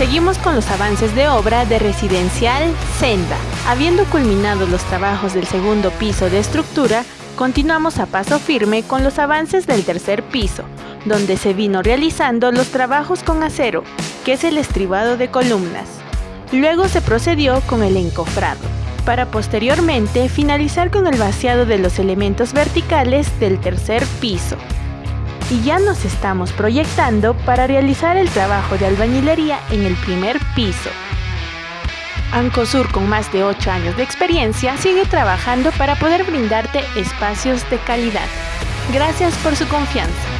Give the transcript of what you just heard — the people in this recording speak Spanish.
Seguimos con los avances de obra de Residencial Senda. Habiendo culminado los trabajos del segundo piso de estructura, continuamos a paso firme con los avances del tercer piso, donde se vino realizando los trabajos con acero, que es el estribado de columnas. Luego se procedió con el encofrado, para posteriormente finalizar con el vaciado de los elementos verticales del tercer piso. Y ya nos estamos proyectando para realizar el trabajo de albañilería en el primer piso. Ancosur, con más de 8 años de experiencia, sigue trabajando para poder brindarte espacios de calidad. Gracias por su confianza.